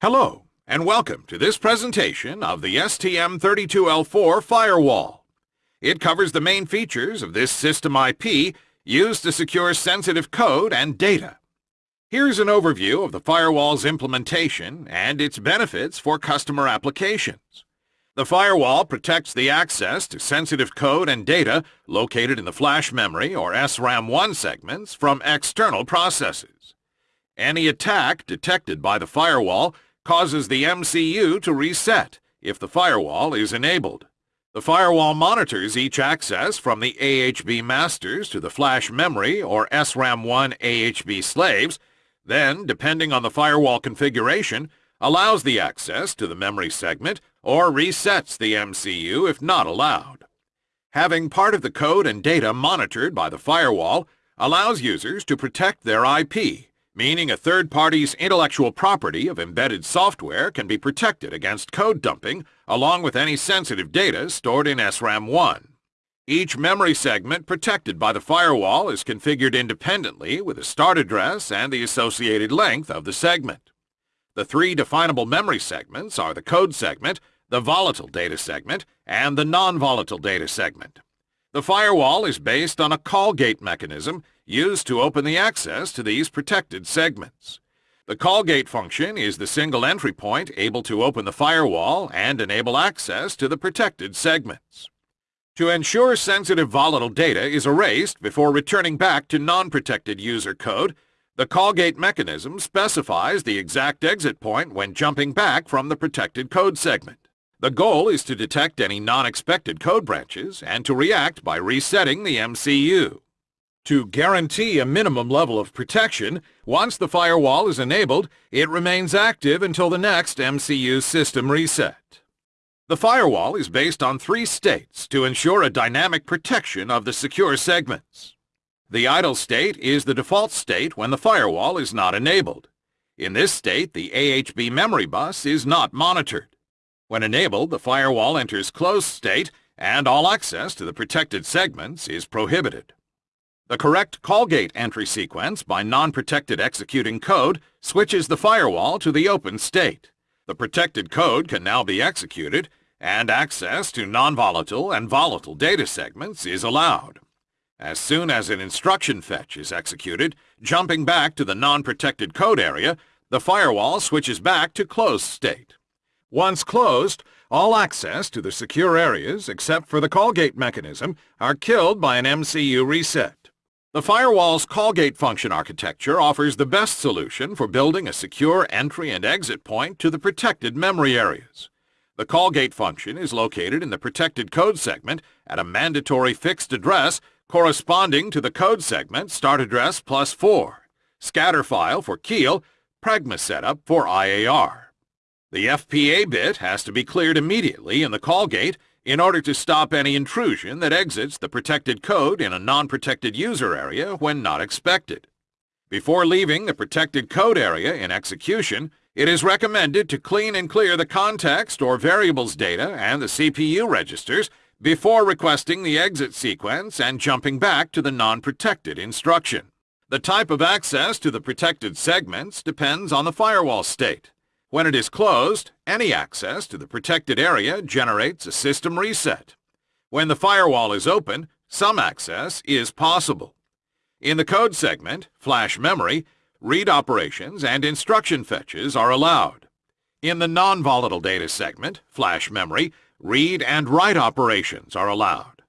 Hello, and welcome to this presentation of the STM32L4 firewall. It covers the main features of this system IP used to secure sensitive code and data. Here's an overview of the firewall's implementation and its benefits for customer applications. The firewall protects the access to sensitive code and data located in the flash memory or SRAM1 segments from external processes. Any attack detected by the firewall causes the MCU to reset if the firewall is enabled. The firewall monitors each access from the AHB masters to the flash memory or SRAM1 AHB slaves, then, depending on the firewall configuration, allows the access to the memory segment or resets the MCU if not allowed. Having part of the code and data monitored by the firewall allows users to protect their IP meaning a third party's intellectual property of embedded software can be protected against code dumping along with any sensitive data stored in SRAM1. Each memory segment protected by the firewall is configured independently with a start address and the associated length of the segment. The three definable memory segments are the code segment, the volatile data segment, and the non-volatile data segment. The firewall is based on a call gate mechanism used to open the access to these protected segments. The call gate function is the single entry point able to open the firewall and enable access to the protected segments. To ensure sensitive volatile data is erased before returning back to non-protected user code, the call gate mechanism specifies the exact exit point when jumping back from the protected code segment. The goal is to detect any non-expected code branches and to react by resetting the MCU. To guarantee a minimum level of protection, once the firewall is enabled, it remains active until the next MCU system reset. The firewall is based on three states to ensure a dynamic protection of the secure segments. The idle state is the default state when the firewall is not enabled. In this state, the AHB memory bus is not monitored. When enabled, the firewall enters closed state and all access to the protected segments is prohibited. The correct call gate entry sequence by non-protected executing code switches the firewall to the open state. The protected code can now be executed and access to non-volatile and volatile data segments is allowed. As soon as an instruction fetch is executed, jumping back to the non-protected code area, the firewall switches back to closed state. Once closed, all access to the secure areas, except for the call gate mechanism, are killed by an MCU reset. The firewall's call gate function architecture offers the best solution for building a secure entry and exit point to the protected memory areas. The call gate function is located in the protected code segment at a mandatory fixed address corresponding to the code segment start address plus 4, scatter file for Keil, Pragma setup for IAR. The FPA bit has to be cleared immediately in the call gate in order to stop any intrusion that exits the protected code in a non-protected user area when not expected. Before leaving the protected code area in execution, it is recommended to clean and clear the context or variables data and the CPU registers before requesting the exit sequence and jumping back to the non-protected instruction. The type of access to the protected segments depends on the firewall state. When it is closed, any access to the protected area generates a system reset. When the firewall is open, some access is possible. In the code segment, flash memory, read operations and instruction fetches are allowed. In the non-volatile data segment, flash memory, read and write operations are allowed.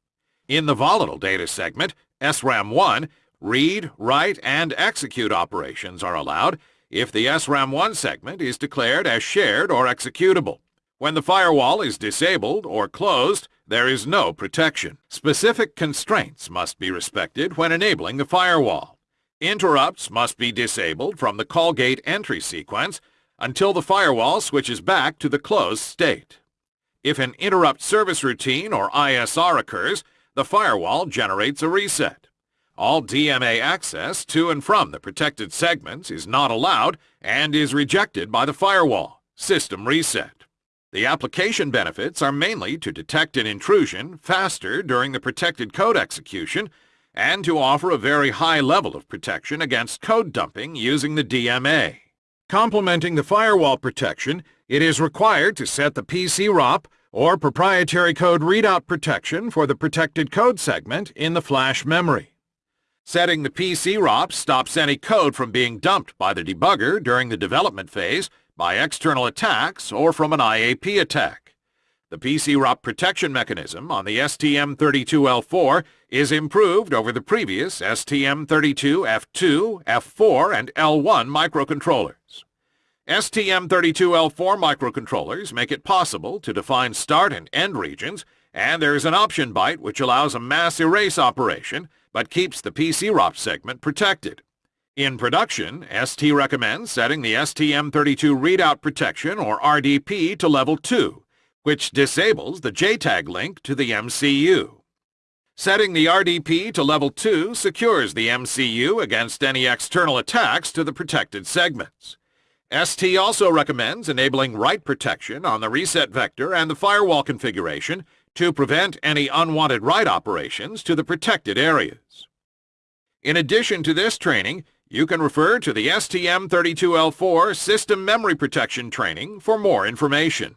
In the volatile data segment, SRAM1, read, write, and execute operations are allowed, if the SRAM1 segment is declared as shared or executable. When the firewall is disabled or closed, there is no protection. Specific constraints must be respected when enabling the firewall. Interrupts must be disabled from the call gate entry sequence until the firewall switches back to the closed state. If an interrupt service routine or ISR occurs, the firewall generates a reset. All DMA access to and from the protected segments is not allowed and is rejected by the firewall. System reset. The application benefits are mainly to detect an intrusion faster during the protected code execution and to offer a very high level of protection against code dumping using the DMA. Complementing the firewall protection, it is required to set the PC-ROP or proprietary code readout protection for the protected code segment in the flash memory. Setting the PC-ROP stops any code from being dumped by the debugger during the development phase by external attacks or from an IAP attack. The PC-ROP protection mechanism on the STM32L4 is improved over the previous STM32F2, F4, and L1 microcontrollers. STM32L4 microcontrollers make it possible to define start and end regions, and there is an option byte which allows a mass erase operation, but keeps the PC-ROP segment protected. In production, ST recommends setting the STM32 readout protection, or RDP, to level 2, which disables the JTAG link to the MCU. Setting the RDP to level 2 secures the MCU against any external attacks to the protected segments. ST also recommends enabling write protection on the reset vector and the firewall configuration to prevent any unwanted write operations to the protected areas. In addition to this training, you can refer to the STM32L4 System Memory Protection Training for more information.